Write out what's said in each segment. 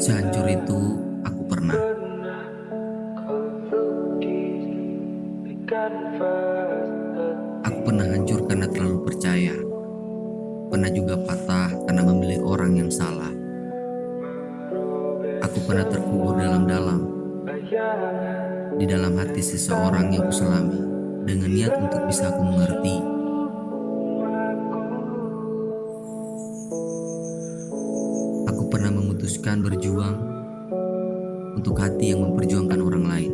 Sehancur itu aku pernah. Aku pernah hancur karena terlalu percaya. Pernah juga patah karena memilih orang yang salah. Aku pernah terkubur dalam-dalam di dalam hati seseorang yang kuselami dengan niat untuk bisa aku mengerti. Memutuskan berjuang untuk hati yang memperjuangkan orang lain.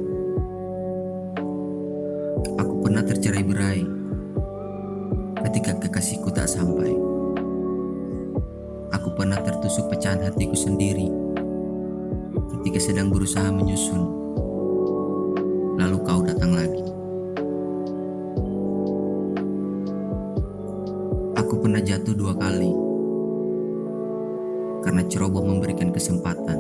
Aku pernah tercerai berai ketika kekasihku tak sampai. Aku pernah tertusuk pecahan hatiku sendiri ketika sedang berusaha menyusun. Lalu kau datang lagi. Aku pernah jatuh dua kali karena ceroboh memberikan kesempatan.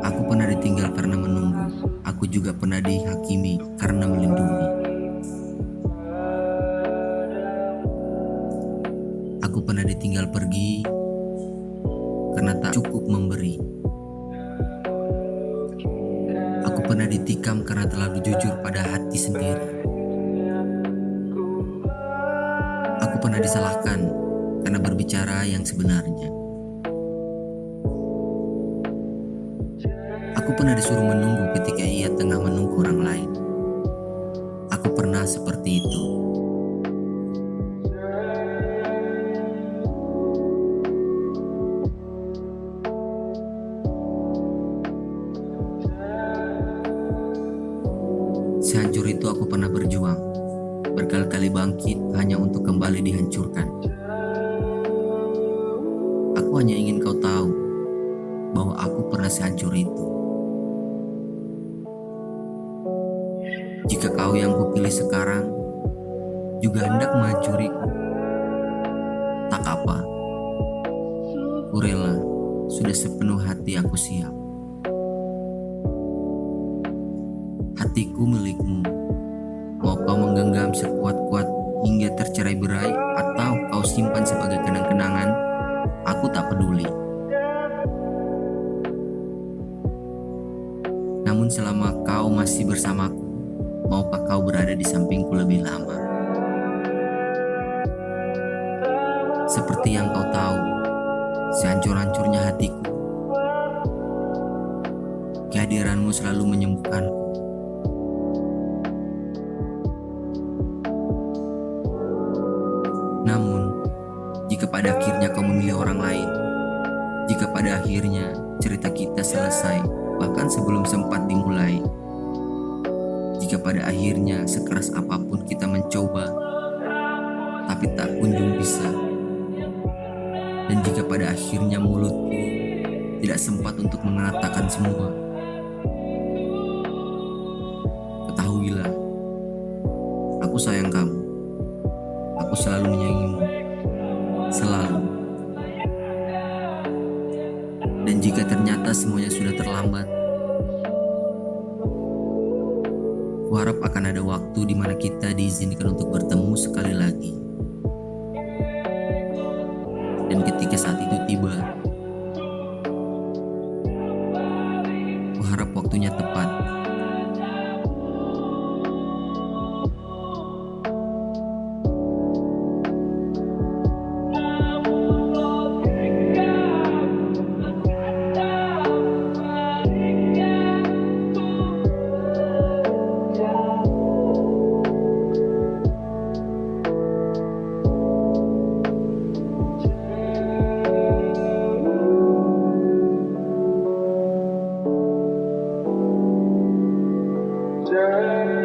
Aku pernah ditinggal karena menunggu. Aku juga pernah dihakimi karena melindungi. Aku pernah ditinggal pergi karena tak cukup memberi. Aku pernah ditikam karena terlalu jujur pada hati sendiri. Aku pernah disalahkan karena berbicara yang sebenarnya. Aku pernah disuruh menunggu ketika ia tengah menunggu orang lain. Aku pernah seperti itu. Sehancur itu aku pernah berjuang, berkali-kali bangkit hanya untuk kembali dihancurkan. Aku hanya ingin kau tahu bahwa aku pernah sehancur itu. Jika kau yang kupilih sekarang juga hendak menghancuriku, tak apa. Ku rela, sudah sepenuh hati aku siap. Hatiku milikmu. Mau kau menggenggam sekuat-kuat hingga tercerai berai atau masih bersamaku, maukah kau berada di sampingku lebih lama? Seperti yang kau tahu, sehancur-hancurnya hatiku, kehadiranmu selalu menyembuhkanku. Namun, jika pada akhirnya kau memilih orang lain, jika pada akhirnya cerita kita selesai, bahkan sebelum sempat dimulai, jika pada akhirnya sekeras apa pun kita mencoba, tapi tak kunjung bisa, dan jika pada akhirnya mulutku tidak sempat untuk mengatakan semua, ketahuilah, aku sayang kamu. Aku selalu menyayangimu. Selalu. Dan jika ternyata semuanya sudah terlambat, kuharap akan ada waktu di mana kita diizinkan untuk bertemu sekali lagi. Dan ketika saat itu tiba, day.